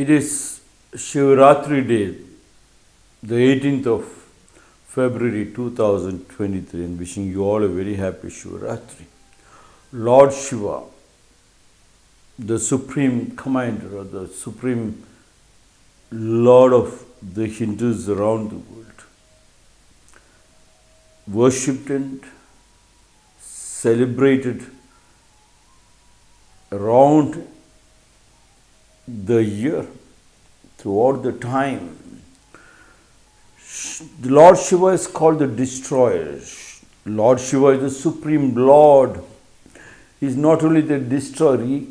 It is Shivratri Day, the 18th of February 2023, and wishing you all a very happy Shivratri. Lord Shiva, the Supreme Commander or the Supreme Lord of the Hindus around the world, worshipped and celebrated around the year, throughout the time. The Lord Shiva is called the destroyer. Lord Shiva is the supreme Lord. He is not only the destroyer, he,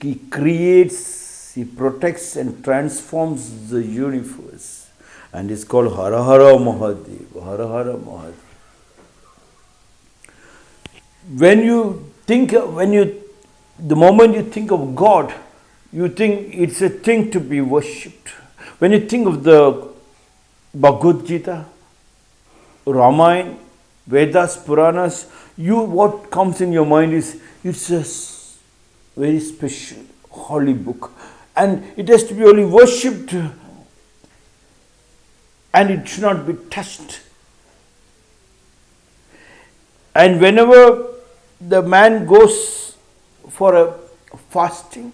he creates, he protects and transforms the universe. And is called Hara Hara Mahadev. Hara Hara Mahadev. When you think, when you, the moment you think of God, you think it's a thing to be worshipped. When you think of the Bhagavad Gita, Ramayana, Vedas, Puranas, you what comes in your mind is it's a very special holy book and it has to be only worshipped and it should not be touched. And whenever the man goes for a fasting,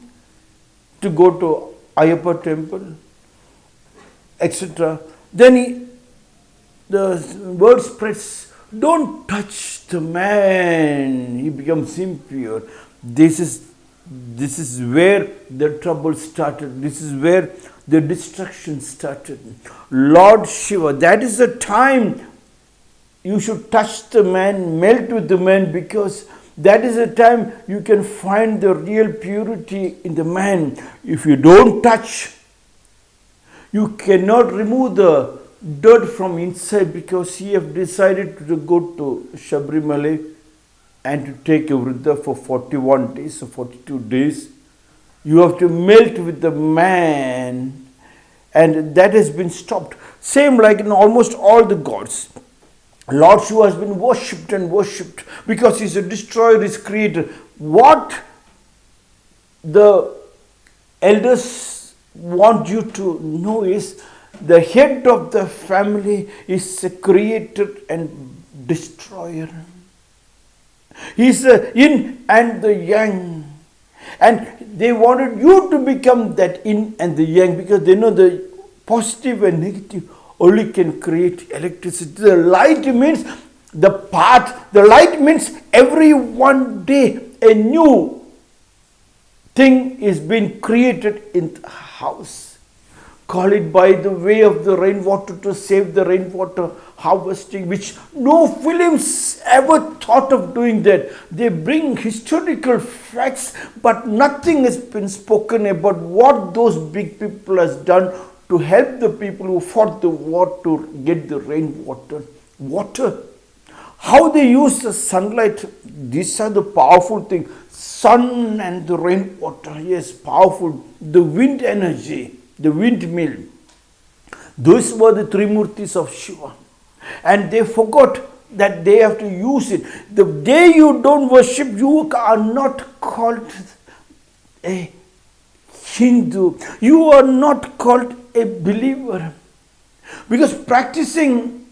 to go to Ayappa temple, etc. Then he, the word spreads, don't touch the man, he becomes impure. This is, this is where the trouble started, this is where the destruction started. Lord Shiva, that is the time you should touch the man, melt with the man because that is the time you can find the real purity in the man. If you don't touch, you cannot remove the dirt from inside because he have decided to go to Shabrimala and to take a for 41 days or 42 days. You have to melt with the man and that has been stopped. Same like in almost all the gods. Lord Shiva has been worshipped and worshipped because he's a destroyer, he's creator. What the elders want you to know is the head of the family is a creator and destroyer. He's the yin and the yang. And they wanted you to become that yin and the yang because they know the positive and negative only can create electricity. The light means the path, the light means every one day a new thing is being created in the house. Call it by the way of the rainwater to save the rainwater harvesting, which no films ever thought of doing that. They bring historical facts, but nothing has been spoken about what those big people has done to help the people who fought the war to get the rainwater. Water. How they use the sunlight, these are the powerful things. Sun and the rainwater, yes, powerful. The wind energy, the windmill. Those were the three murtis of Shiva. And they forgot that they have to use it. The day you don't worship, you are not called a Hindu. You are not called a believer. Because practicing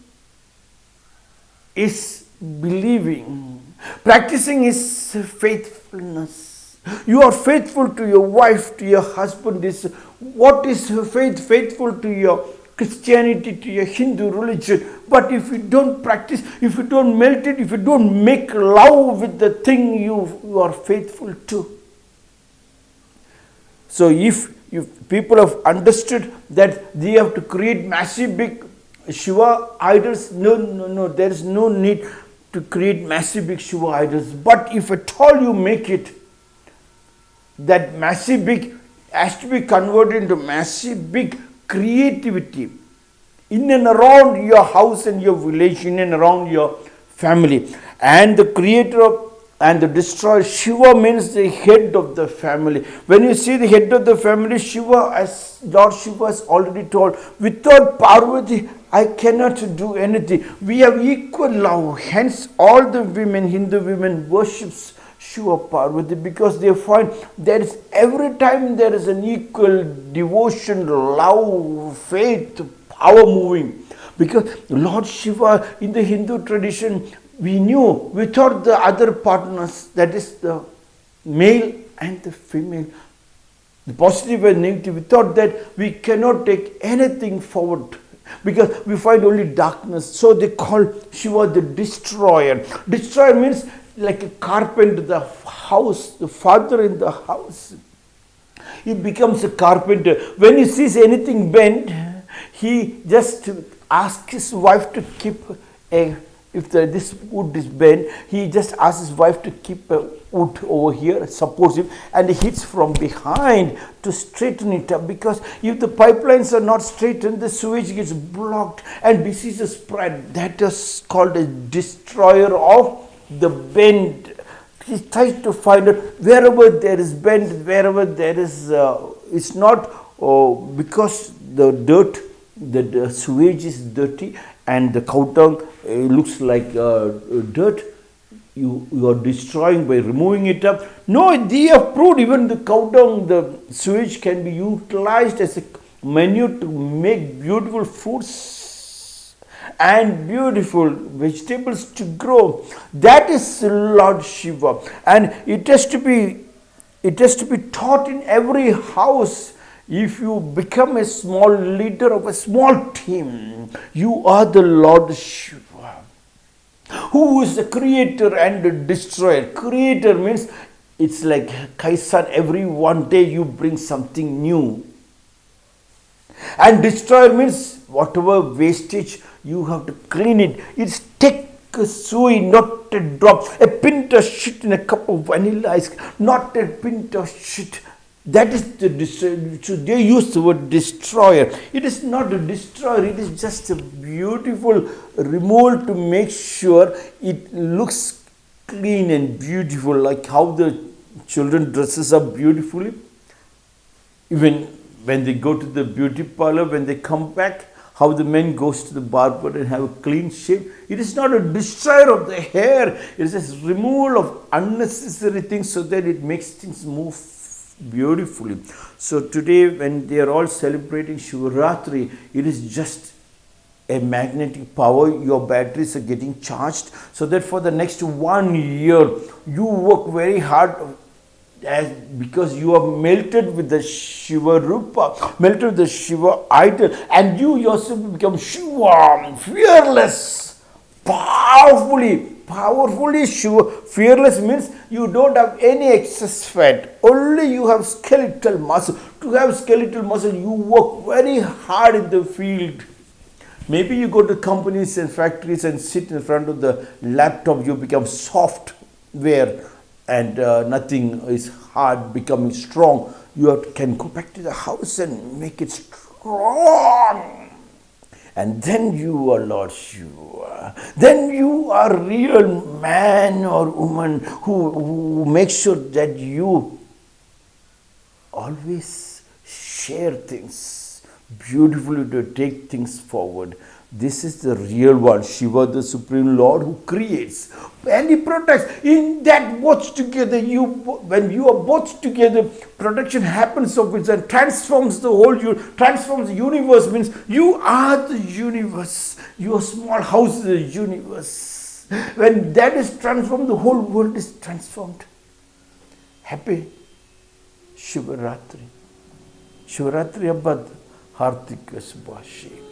is believing. Practicing is faithfulness. You are faithful to your wife, to your husband. Is what is faith? Faithful to your Christianity, to your Hindu religion. But if you don't practice, if you don't melt it, if you don't make love with the thing you, you are faithful to. So if people have understood that they have to create massive big Shiva idols, no, no, no, there is no need to create massive big Shiva idols. But if at all you make it, that massive big has to be converted into massive big creativity in and around your house and your village, in and around your family. And the creator of and the destroyer. Shiva means the head of the family. When you see the head of the family, Shiva, as Lord Shiva has already told, without Parvati, I cannot do anything. We have equal love. Hence, all the women, Hindu women, worships Shiva Parvati because they find there is every time there is an equal devotion, love, faith, power moving. Because Lord Shiva in the Hindu tradition, we knew without the other partners, that is the male and the female, the positive and negative, without that we cannot take anything forward because we find only darkness. So they call Shiva the destroyer. Destroyer means like a carpenter, the house, the father in the house. He becomes a carpenter. When he sees anything bent, he just asks his wife to keep a if the, this wood is bent, he just asks his wife to keep a wood over here, supports him, and he hits from behind to straighten it up. Because if the pipelines are not straightened, the sewage gets blocked and diseases spread. That is called a destroyer of the bend. He tries to find out wherever there is bend, wherever there is, uh, it's not uh, because the dirt, the, the sewage is dirty and the cow dung uh, looks like uh, dirt you, you are destroying by removing it up. No, they have proved even the cow dung, the sewage can be utilized as a menu to make beautiful fruits and beautiful vegetables to grow. That is Lord Shiva. And it has to be it has to be taught in every house if you become a small leader of a small team, you are the Lord Shiva, who is the creator and the destroyer. Creator means it's like Kaizen, every one day you bring something new. And destroyer means whatever wastage you have to clean it. It's take a suey, not a drop, a pint of shit in a cup of vanilla ice, not a pint of shit that is the. So they use the word destroyer. It is not a destroyer, it is just a beautiful removal to make sure it looks clean and beautiful, like how the children dresses up beautifully. Even when they go to the beauty parlor, when they come back, how the men goes to the barber and have a clean shave. It is not a destroyer of the hair. It is a removal of unnecessary things so that it makes things move beautifully. So today when they are all celebrating Shivaratri, it is just a magnetic power, your batteries are getting charged. So that for the next one year, you work very hard as because you are melted with the Shiva Rupa, melted with the Shiva idol and you yourself become Shiva, fearless, powerfully powerfully sure fearless means you don't have any excess fat. Only you have skeletal muscle. To have skeletal muscle you work very hard in the field. Maybe you go to companies and factories and sit in front of the laptop you become software and uh, nothing is hard becoming strong. You have can go back to the house and make it strong and then you are Lord Shiva. Then you are real man or woman who, who makes sure that you always share things beautifully to take things forward. This is the real one, Shiva, the Supreme Lord who creates and He protects. In that both together, you when you are both together, protection happens of it and transforms the whole transforms the universe. Means you are the universe. Your small house is the universe. When that is transformed, the whole world is transformed. Happy Shivaratri. Shivaratri Abad Hartikas Subhashi.